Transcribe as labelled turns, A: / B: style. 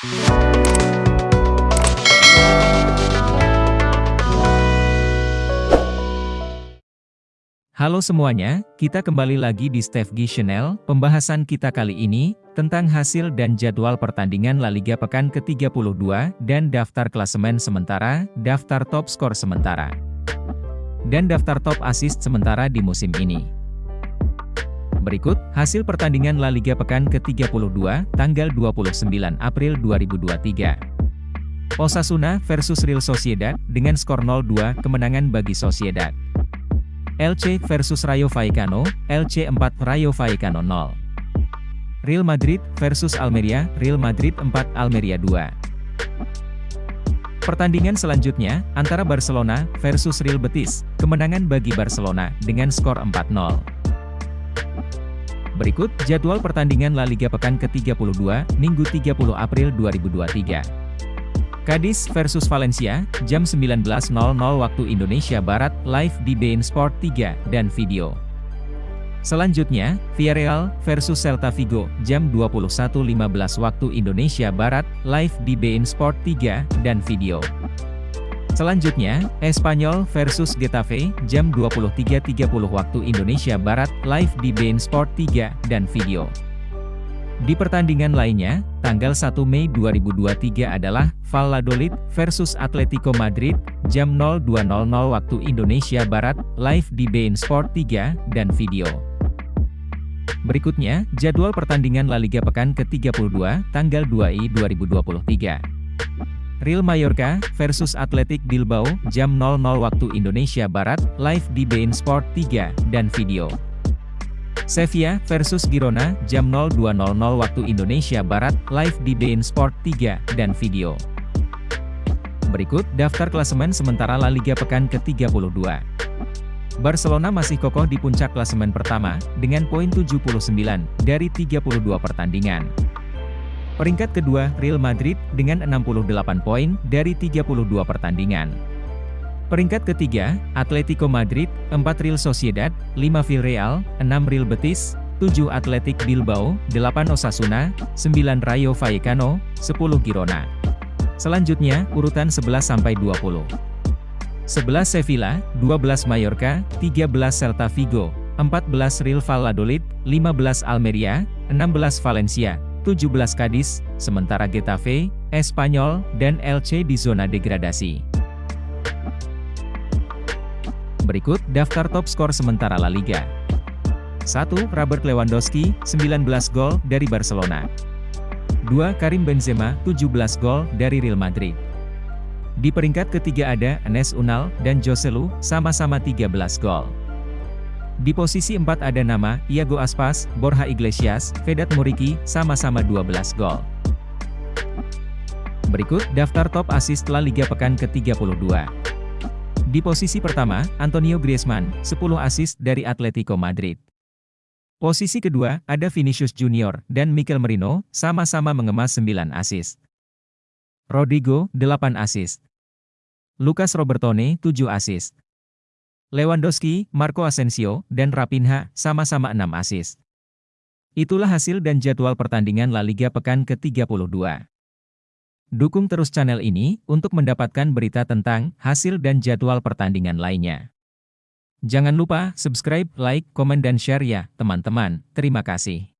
A: Halo semuanya, kita kembali lagi di Steve G Channel. Pembahasan kita kali ini, tentang hasil dan jadwal pertandingan La Liga pekan ke-32, dan daftar klasemen sementara, daftar top skor sementara, dan daftar top assist sementara di musim ini. Berikut, hasil pertandingan La Liga pekan ke-32, tanggal 29 April 2023. Osasuna versus Real Sociedad, dengan skor 0-2, kemenangan bagi Sociedad. LC versus Rayo Vallecano, LC 4 Rayo Vallecano 0. Real Madrid versus Almeria, Real Madrid 4 Almeria 2. Pertandingan selanjutnya, antara Barcelona versus Real Betis, kemenangan bagi Barcelona, dengan skor 4-0. Berikut, jadwal pertandingan La Liga pekan ke-32, Minggu 30 April 2023. Cadiz versus Valencia, jam 19.00 waktu Indonesia Barat, live di beIN Sport 3, dan video. Selanjutnya, Villarreal versus Celta Vigo, jam 21.15 waktu Indonesia Barat, live di beIN Sport 3, dan video. Selanjutnya, Espanyol versus Getafe, jam 23.30 waktu Indonesia Barat, live di beIN Sport 3, dan video. Di pertandingan lainnya, tanggal 1 Mei 2023 adalah Valladolid versus Atletico Madrid, jam 02.00 waktu Indonesia Barat, live di beIN Sport 3, dan video. Berikutnya, jadwal pertandingan La Liga pekan ke-32, tanggal 2 I 2023. Real Mallorca versus Athletic Bilbao, jam 00 waktu Indonesia Barat, live di beIN Sport 3, dan video. Sevilla versus Girona, jam 02.00 waktu Indonesia Barat, live di beIN Sport 3, dan video. Berikut, daftar klasemen sementara La Liga pekan ke-32. Barcelona masih kokoh di puncak klasemen pertama, dengan poin 79, dari 32 pertandingan. Peringkat kedua, Real Madrid, dengan 68 poin, dari 32 pertandingan. Peringkat ketiga, Atletico Madrid, 4 Real Sociedad, 5 Villarreal, 6 Real Betis, 7 Athletic Bilbao, 8 Osasuna, 9 Rayo Vallecano, 10 Girona. Selanjutnya, urutan 11-20. 11 Sevilla, 12 Mallorca, 13 Celta Vigo, 14 Real Valladolid, 15 Almeria, 16 Valencia, 17 Cadiz, sementara Getafe, Espanyol, dan LC di zona degradasi. Berikut, daftar top skor sementara La Liga. 1. Robert Lewandowski, 19 gol, dari Barcelona. 2. Karim Benzema, 17 gol, dari Real Madrid. Di peringkat ketiga ada Enes Unal dan Joselu, sama-sama 13 gol. Di posisi 4 ada nama, Iago Aspas, Borja Iglesias, Vedat Muriki, sama-sama 12 gol. Berikut, daftar top assist La Liga pekan ke-32. Di posisi pertama, Antonio Griezmann, 10 assist dari Atletico Madrid. Posisi kedua, ada Vinicius Junior dan Mikel Merino, sama-sama mengemas 9 assist. Rodrigo, 8 assist. Lucas Robertone, 7 assist. Lewandowski, Marco Asensio, dan Rapinha, sama-sama 6 assist. Itulah hasil dan jadwal pertandingan La Liga pekan ke-32. Dukung terus channel ini untuk mendapatkan berita tentang hasil dan jadwal pertandingan lainnya. Jangan lupa subscribe, like, komen dan share ya, teman-teman. Terima kasih.